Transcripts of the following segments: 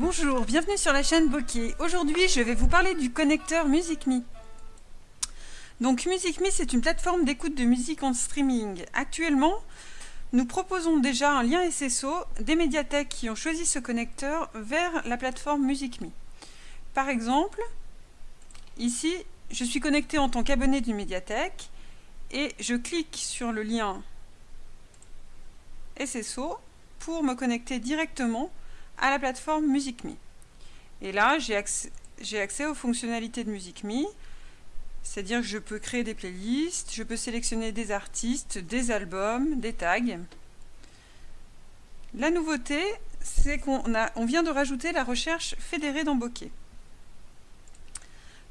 Bonjour, bienvenue sur la chaîne Bokeh. Aujourd'hui, je vais vous parler du connecteur MusicMe. Donc MusicMe, c'est une plateforme d'écoute de musique en streaming. Actuellement, nous proposons déjà un lien SSO des médiathèques qui ont choisi ce connecteur vers la plateforme MusicMe. Par exemple, ici, je suis connecté en tant qu'abonné d'une médiathèque et je clique sur le lien SSO pour me connecter directement à la plateforme MusicMe. Et là, j'ai accès, aux fonctionnalités de MusicMe, c'est-à-dire que je peux créer des playlists, je peux sélectionner des artistes, des albums, des tags. La nouveauté, c'est qu'on on vient de rajouter la recherche fédérée dans Bokeh.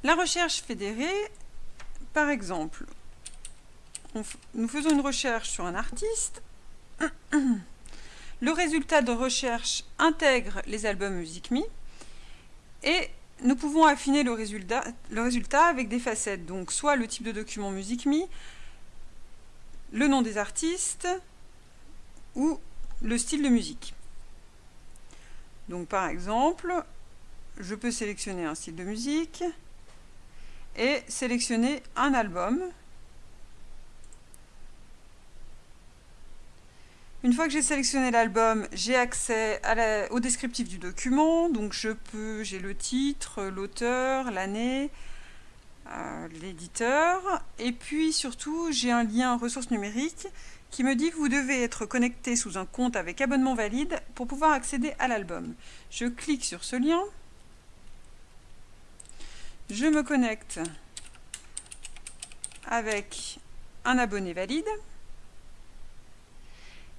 La recherche fédérée, par exemple, nous faisons une recherche sur un artiste, le résultat de recherche intègre les albums MusicMe et nous pouvons affiner le résultat, avec des facettes, donc soit le type de document MusicMe, le nom des artistes ou le style de musique. Donc par exemple, je peux sélectionner un style de musique et sélectionner un album Une fois que j'ai sélectionné l'album, j'ai accès au descriptif du document. Donc je peux, j'ai le titre, l'auteur, l'année, euh, l'éditeur. Et puis surtout, j'ai un lien ressources numériques qui me dit que vous devez être connecté sous un compte avec abonnement valide pour pouvoir accéder à l'album. Je clique sur ce lien. Je me connecte avec un abonné valide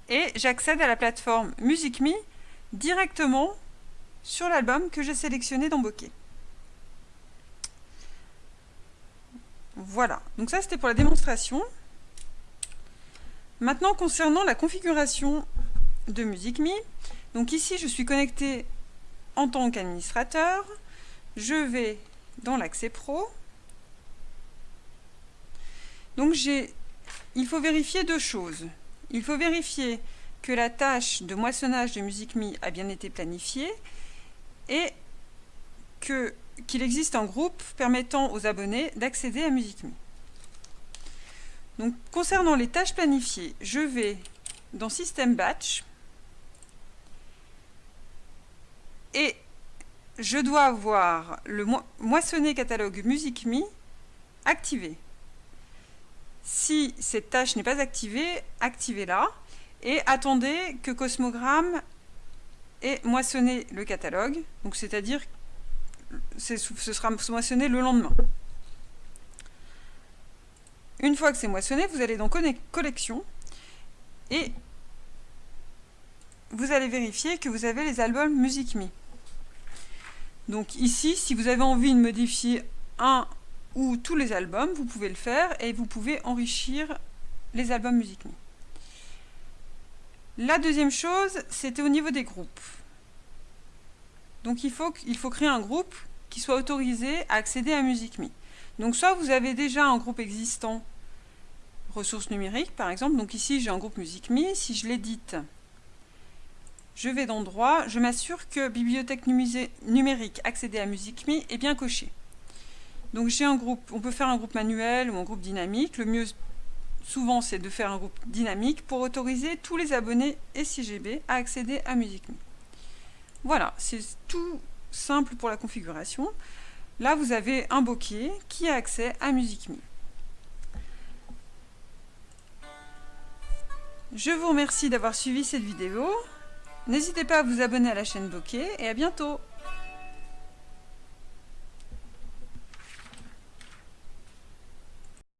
et j'accède à la plateforme MusicMe directement sur l'album que j'ai sélectionné dans Bokeh. Voilà, donc ça c'était pour la démonstration. Maintenant concernant la configuration de MusicMe, donc ici je suis connecté en tant qu'administrateur, je vais dans l'accès pro. Donc j'ai, il faut vérifier deux choses. Il faut vérifier que la tâche de moissonnage de MusicMe a bien été planifiée et qu'il existe un groupe permettant aux abonnés d'accéder à. Donc, concernant les tâches planifiées, je vais dans System Batch et je dois avoir le moissonner catalogue MusicMe activé. Si cette tâche n'est pas activée, activez-la et attendez que Cosmogram ait moissonné le catalogue, donc c'est-à-dire ce sera moissonné le lendemain. Une fois que c'est moissonné, vous allez dans Collection et vous allez vérifier que vous avez les albums MusicMe. Donc ici, si vous avez envie de modifier un ou tous les albums, vous pouvez le faire et vous pouvez enrichir les albums MusicMe. La deuxième chose, c'était au niveau des groupes. Donc il faut, il faut créer un groupe qui soit autorisé à accéder à MusicMe. Donc soit vous avez déjà un groupe existant, ressources numériques par exemple, donc ici j'ai un groupe MusicMe, si je l'édite, je vais dans droit, je m'assure que bibliothèque numérique accéder à MusicMe est bien coché. Donc j'ai un groupe, on peut faire un groupe manuel ou un groupe dynamique. Le mieux souvent c'est de faire un groupe dynamique pour autoriser tous les abonnés SIGB à accéder à MusicMe. Voilà, c'est tout simple pour la configuration. Là vous avez un bokeh qui a accès à MusicMe. Je vous remercie d'avoir suivi cette vidéo. N'hésitez pas à vous abonner à la chaîne Bokeh et à bientôt